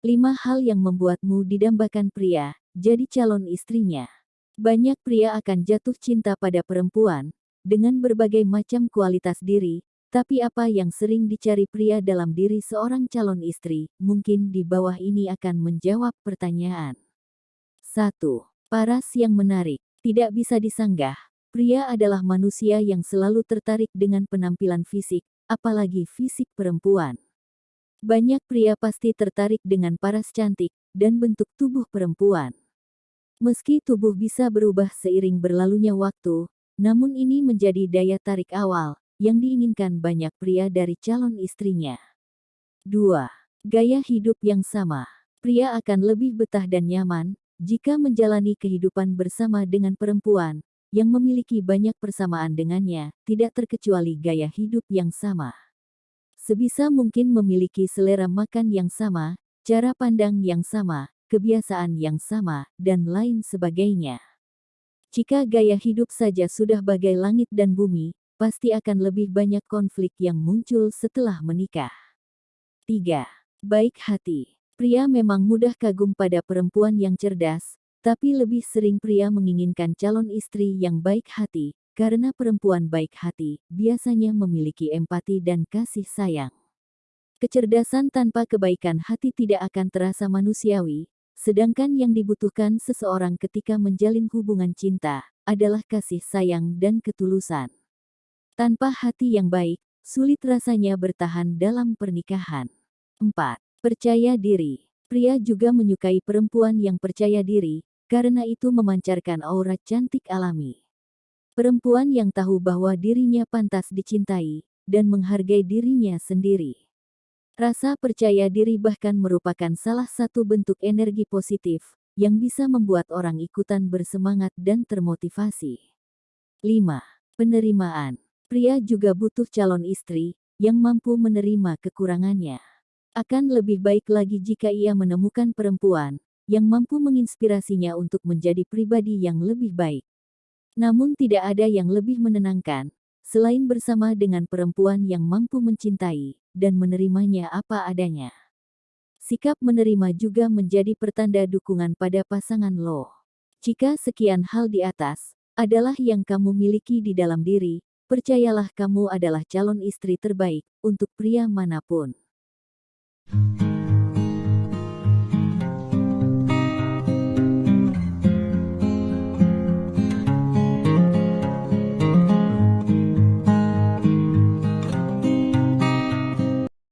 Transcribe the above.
5 hal yang membuatmu didambakan pria, jadi calon istrinya. Banyak pria akan jatuh cinta pada perempuan, dengan berbagai macam kualitas diri, tapi apa yang sering dicari pria dalam diri seorang calon istri, mungkin di bawah ini akan menjawab pertanyaan. 1. Paras yang menarik. Tidak bisa disanggah, pria adalah manusia yang selalu tertarik dengan penampilan fisik, apalagi fisik perempuan. Banyak pria pasti tertarik dengan paras cantik dan bentuk tubuh perempuan. Meski tubuh bisa berubah seiring berlalunya waktu, namun ini menjadi daya tarik awal yang diinginkan banyak pria dari calon istrinya. 2. Gaya hidup yang sama. Pria akan lebih betah dan nyaman jika menjalani kehidupan bersama dengan perempuan yang memiliki banyak persamaan dengannya, tidak terkecuali gaya hidup yang sama sebisa mungkin memiliki selera makan yang sama, cara pandang yang sama, kebiasaan yang sama, dan lain sebagainya. Jika gaya hidup saja sudah bagai langit dan bumi, pasti akan lebih banyak konflik yang muncul setelah menikah. 3. Baik hati. Pria memang mudah kagum pada perempuan yang cerdas, tapi lebih sering pria menginginkan calon istri yang baik hati, karena perempuan baik hati biasanya memiliki empati dan kasih sayang. Kecerdasan tanpa kebaikan hati tidak akan terasa manusiawi, sedangkan yang dibutuhkan seseorang ketika menjalin hubungan cinta adalah kasih sayang dan ketulusan. Tanpa hati yang baik, sulit rasanya bertahan dalam pernikahan. 4. Percaya diri. Pria juga menyukai perempuan yang percaya diri, karena itu memancarkan aura cantik alami. Perempuan yang tahu bahwa dirinya pantas dicintai dan menghargai dirinya sendiri. Rasa percaya diri bahkan merupakan salah satu bentuk energi positif yang bisa membuat orang ikutan bersemangat dan termotivasi. 5. Penerimaan. Pria juga butuh calon istri yang mampu menerima kekurangannya. Akan lebih baik lagi jika ia menemukan perempuan yang mampu menginspirasinya untuk menjadi pribadi yang lebih baik. Namun tidak ada yang lebih menenangkan, selain bersama dengan perempuan yang mampu mencintai dan menerimanya apa adanya. Sikap menerima juga menjadi pertanda dukungan pada pasangan lo. Jika sekian hal di atas adalah yang kamu miliki di dalam diri, percayalah kamu adalah calon istri terbaik untuk pria mana pun.